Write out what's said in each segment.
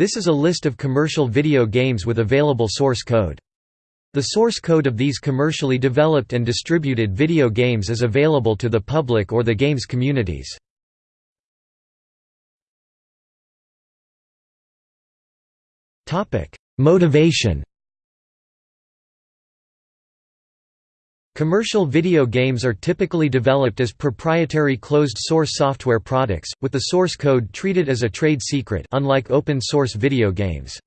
This is a list of commercial video games with available source code. The source code of these commercially developed and distributed video games is available to the public or the games communities. Motivation Commercial video games are typically developed as proprietary closed-source software products, with the source code treated as a trade secret unlike open-source video games.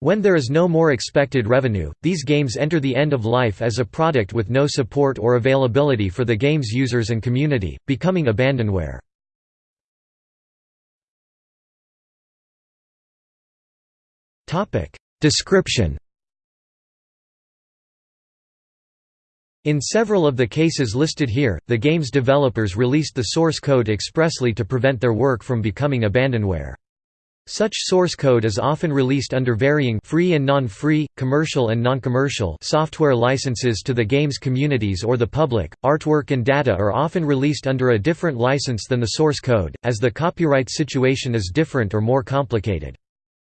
When there is no more expected revenue, these games enter the end of life as a product with no support or availability for the game's users and community, becoming abandonware. Description In several of the cases listed here, the game's developers released the source code expressly to prevent their work from becoming abandonware. Such source code is often released under varying free and non-free, commercial and non-commercial software licenses to the game's communities or the public. Artwork and data are often released under a different license than the source code, as the copyright situation is different or more complicated.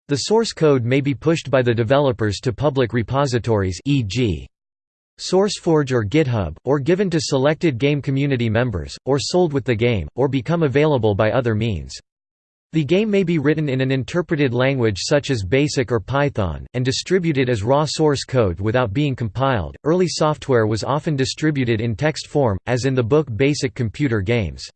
The source code may be pushed by the developers to public repositories e.g. SourceForge or GitHub, or given to selected game community members, or sold with the game, or become available by other means. The game may be written in an interpreted language such as BASIC or Python, and distributed as raw source code without being compiled. Early software was often distributed in text form, as in the book Basic Computer Games.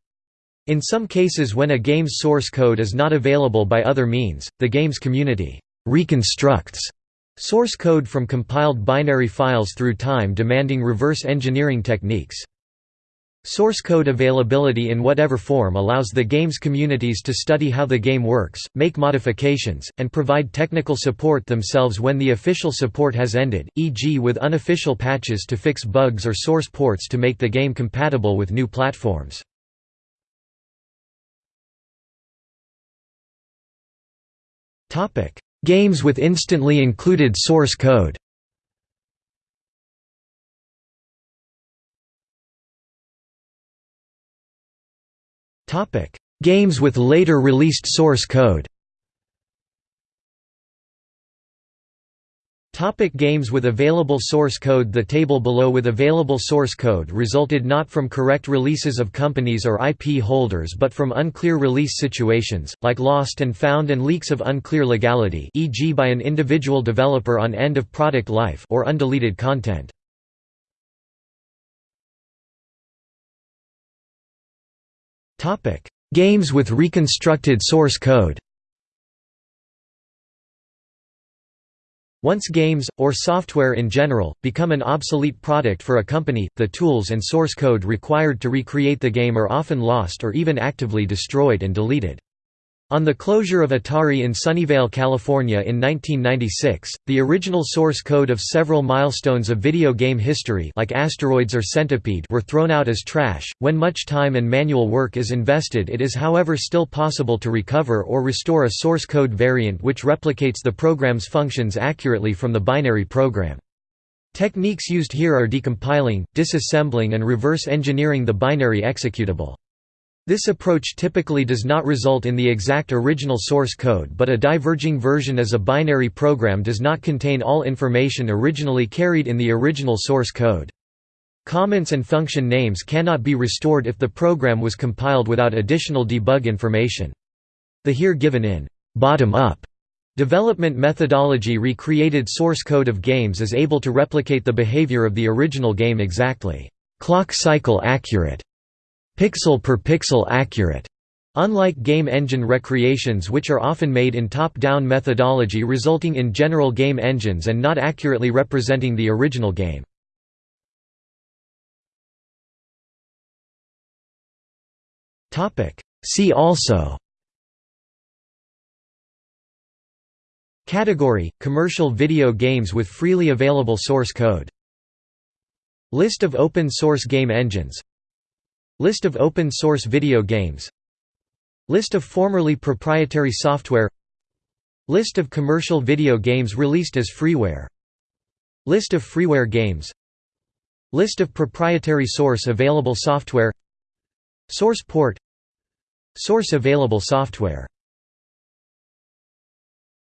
In some cases when a game's source code is not available by other means, the game's community reconstructs source code from compiled binary files through time demanding reverse engineering techniques. Source code availability in whatever form allows the game's communities to study how the game works, make modifications, and provide technical support themselves when the official support has ended, e.g. with unofficial patches to fix bugs or source ports to make the game compatible with new platforms. Games with instantly included source code. Games with later released source code Topic games with available source code The table below with available source code resulted not from correct releases of companies or IP holders but from unclear release situations, like lost and found and leaks of unclear legality e.g. by an individual developer on end of product life or undeleted content. Games with reconstructed source code Once games, or software in general, become an obsolete product for a company, the tools and source code required to recreate the game are often lost or even actively destroyed and deleted. On the closure of Atari in Sunnyvale, California in 1996, the original source code of several milestones of video game history like Asteroids or Centipede were thrown out as trash. When much time and manual work is invested it is however still possible to recover or restore a source code variant which replicates the program's functions accurately from the binary program. Techniques used here are decompiling, disassembling and reverse engineering the binary executable. This approach typically does not result in the exact original source code but a diverging version as a binary program does not contain all information originally carried in the original source code. Comments and function names cannot be restored if the program was compiled without additional debug information. The here given in bottom-up development methodology recreated source code of games is able to replicate the behavior of the original game exactly, clock cycle accurate, pixel per pixel accurate. Unlike game engine recreations which are often made in top-down methodology resulting in general game engines and not accurately representing the original game. See also Category – Commercial video games with freely available source code List of open source game engines List of open source video games. List of formerly proprietary software. List of commercial video games released as freeware. List of freeware games. List of proprietary source available software. Source port. Source available software